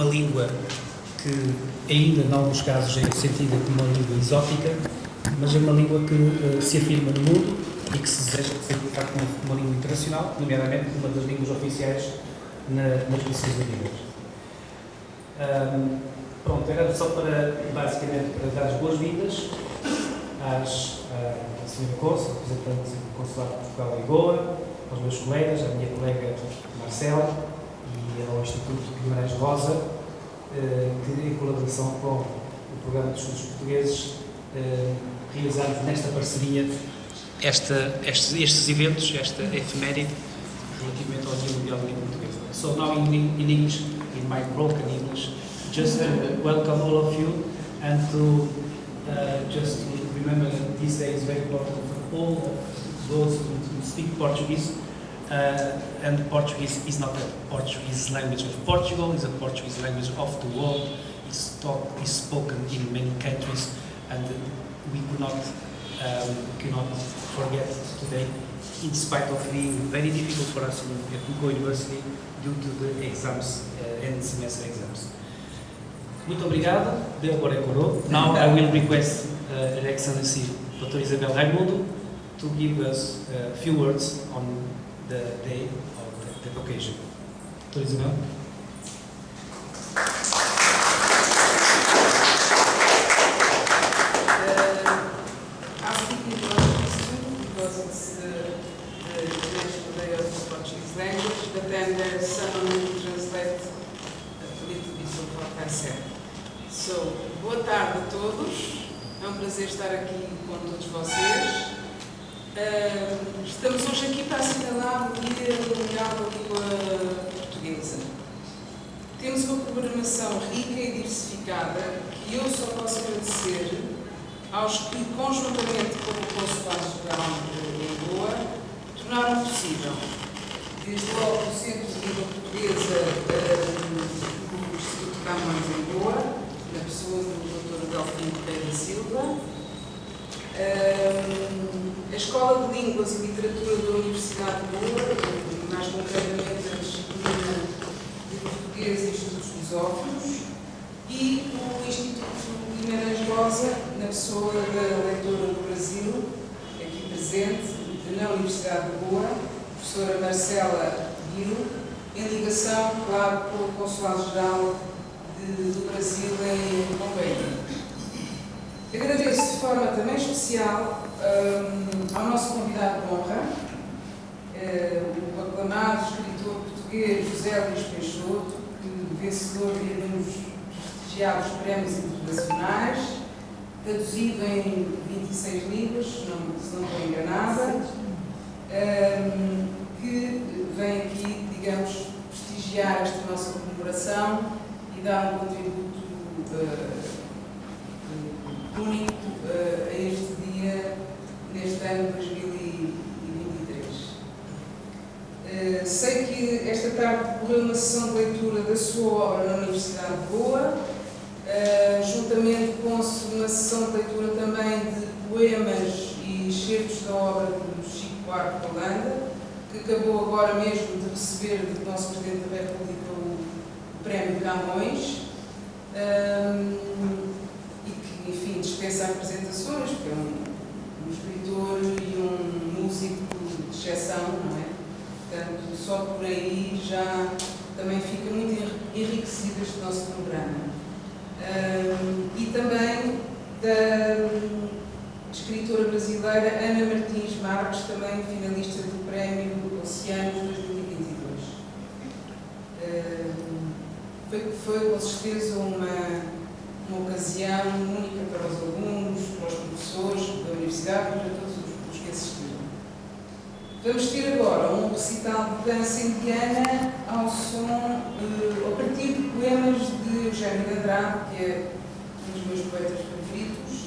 uma língua que ainda, em alguns casos, é sentida como uma língua exótica, mas é uma língua que uh, se afirma no mundo e que se deseja ser, facto, uma, uma língua internacional, nomeadamente uma das línguas oficiais na, nas Nações Unidas. Um, pronto, era só para, basicamente, para dar as boas-vindas às, à Sra. Consul, representante do Consulado de Portugal em Goa, aos meus colegas, à minha colega Marcela e ao Instituto Guimarães Rosa, eh, que em colaboração com o Programa de Estudos Portugueses eh, realizamos nesta parceria esta, estes, estes eventos, esta efeméride relativamente ao Dia Mundial da Língua Portuguesa. So now in, in English, in my broken English, just to welcome all of you and to uh, just to remember that this day is very important for all those who speak Portuguese. Uh, and Portuguese is not a Portuguese language of Portugal, it's a Portuguese language of the world. It's taught, is spoken in many countries, and we could not um, cannot forget today, in spite of being very difficult for us in, Google University due to the exams uh, and semester exams. Muito obrigado, de agora coro. Now I will request uh, Her Excellency Dr. Isabel Raimundo to give us a few words on the day of the, the occasion. Dr. Isabel. prazer estar aqui com todos vocês. Uh, estamos hoje aqui para assinalar o Dia Mundial da Língua Portuguesa. Temos uma programação rica e diversificada que eu só posso agradecer aos que, conjuntamente com o Consulado-Geral em Lisboa, tornaram possível, desde logo o Centro de Língua Portuguesa uh, do Instituto Camões em Lisboa, na pessoa do Delfim Pereira Silva, a Escola de Línguas e Literatura da Universidade de Boa, mais concretamente a disciplina de Português e Estudos Lusófonos, e o Instituto Guimarães Rosa, na pessoa da leitora do Brasil, aqui presente, na Universidade de Boa, professora Marcela Guil, em ligação, claro, com o Consulado-Geral do Brasil em Bombeiro. Agradeço de forma também especial um, ao nosso convidado de honra, uh, o aclamado escritor português José Luís Peixoto, que vencedor de uns prestigiados prémios internacionais, traduzido em 26 livros, se não, se não estou enganada, um, que vem aqui, digamos, prestigiar esta nossa comemoração e dar um contributo uh, único uh, a este dia, neste ano 2023. Uh, eh, sei que esta uma sessão de leitura da sua obra na Universidade de Boa, uh, juntamente com uma sessão de leitura também de poemas e excertos da obra do Chico Buarque de Holanda, que acabou agora mesmo de receber do nosso Presidente da República o Prémio Camões. Um, enfim, dispensa apresentações, porque é um, um escritor e um músico de exceção, não é? Portanto, só por aí já também fica muito enriquecido este nosso programa. E também da escritora brasileira Ana Martins Marques, também finalista do Prémio Oceanos 2022. Um, foi, foi com certeza uma uma ocasião única para os alunos, para os professores da Universidade para todos os que assistiram. Vamos ter agora um recital de dança indiana ao som, uh, a partir de poemas de Eugênio de Andrade, que é um dos meus poetas favoritos,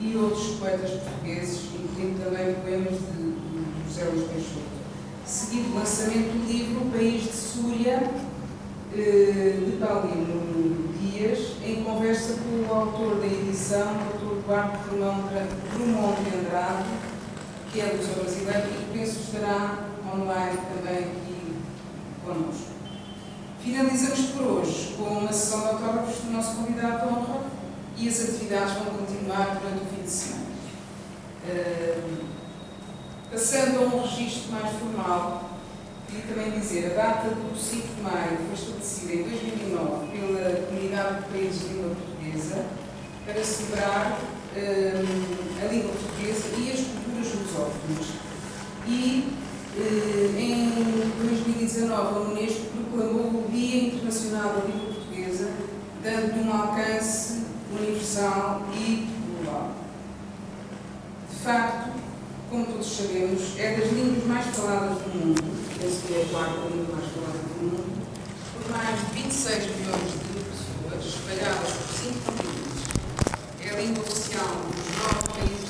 e outros poetas portugueses, incluindo também poemas de, de José Luís Peixoto. Seguido o lançamento do livro País de Súria, uh, de Paulino Dias, em conversa com o autor da edição, o Dr. Duarte Drummond de Andrade, que é do Museu Brasileiro e que penso estará online também aqui connosco. Finalizamos por hoje com uma e as atividades vão continuar durante o fim de semana. Uh, passando a um registro mais formal, queria também dizer, a data do 5 de maio foi estabelecida em 2009 pela Comunidade de Países de Língua Portuguesa para celebrar uh, a língua portuguesa e as culturas E uh, em 2019 a Unesco proclamou o Dia Internacional da Língua Portuguesa, dando um alcance universal e global. De facto, como todos sabemos, é das línguas mais faladas do mundo, penso que é a quarta língua mais falada do mundo, por mais de 26 milhões de pessoas, espalhadas por cinco continentes. É a língua oficial dos nove países